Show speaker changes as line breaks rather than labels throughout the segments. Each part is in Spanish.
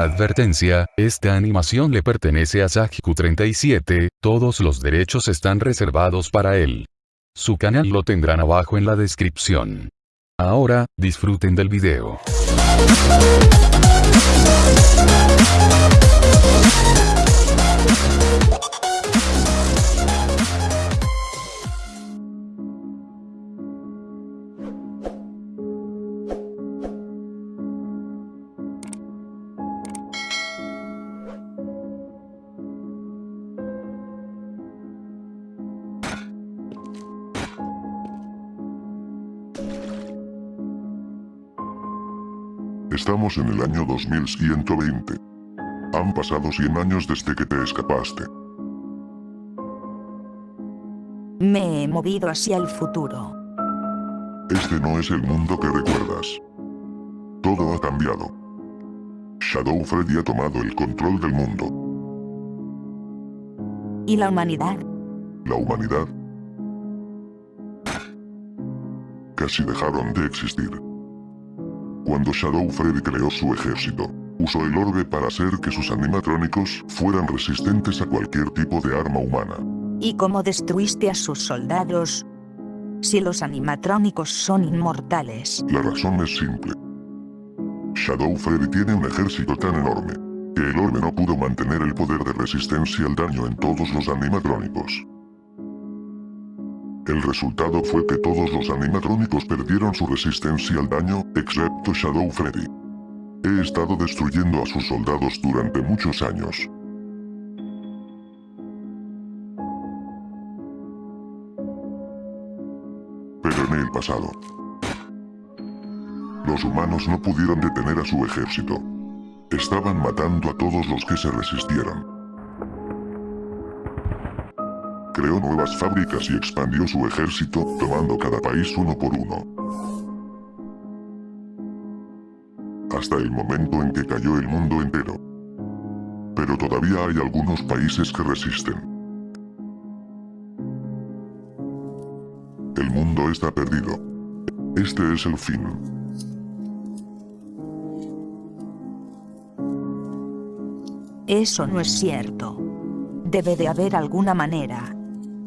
Advertencia, esta animación le pertenece a Sajiku37, todos los derechos están reservados para él. Su canal lo tendrán abajo en la descripción. Ahora, disfruten del video.
Estamos en el año 2120. Han pasado 100 años desde que te escapaste.
Me he movido hacia el futuro.
Este no es el mundo que recuerdas. Todo ha cambiado. Shadow Freddy ha tomado el control del mundo.
¿Y la humanidad?
La humanidad casi dejaron de existir. Cuando Shadow Freddy creó su ejército, usó el orbe para hacer que sus animatrónicos fueran resistentes a cualquier tipo de arma humana.
¿Y cómo destruiste a sus soldados? Si los animatrónicos son inmortales.
La razón es simple. Shadow Freddy tiene un ejército tan enorme, que el orbe no pudo mantener el poder de resistencia al daño en todos los animatrónicos. El resultado fue que todos los animatrónicos perdieron su resistencia al daño, excepto Shadow Freddy. He estado destruyendo a sus soldados durante muchos años. Pero en el pasado, los humanos no pudieron detener a su ejército. Estaban matando a todos los que se resistieran. Creó nuevas fábricas y expandió su ejército, tomando cada país uno por uno. Hasta el momento en que cayó el mundo entero. Pero todavía hay algunos países que resisten. El mundo está perdido. Este es el fin.
Eso no es cierto. Debe de haber alguna manera.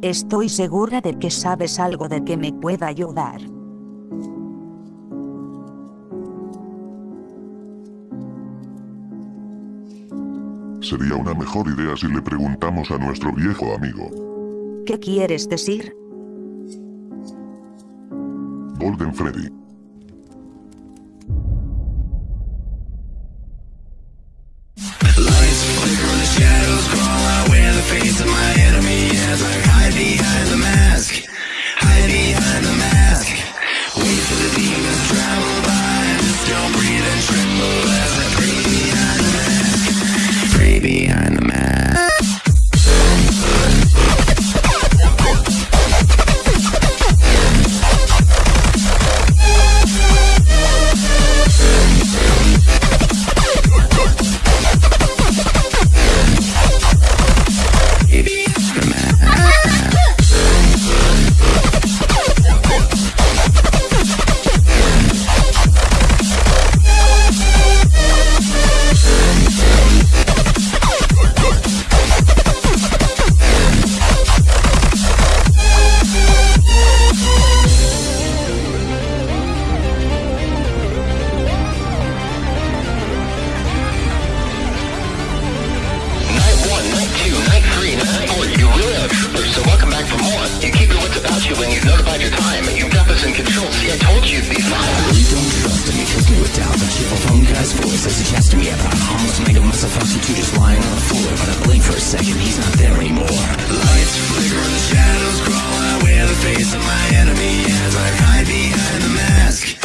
Estoy segura de que sabes algo de que me pueda ayudar.
Sería una mejor idea si le preguntamos a nuestro viejo amigo.
¿Qué quieres decir?
Golden Freddy.
Guy's voice as he chats to me about almost made a mess of us two just lying on the floor. But I blink for a second, he's not there anymore. Lights flicker and the shadows crawl out where the face of my enemy is. I hide behind the mask,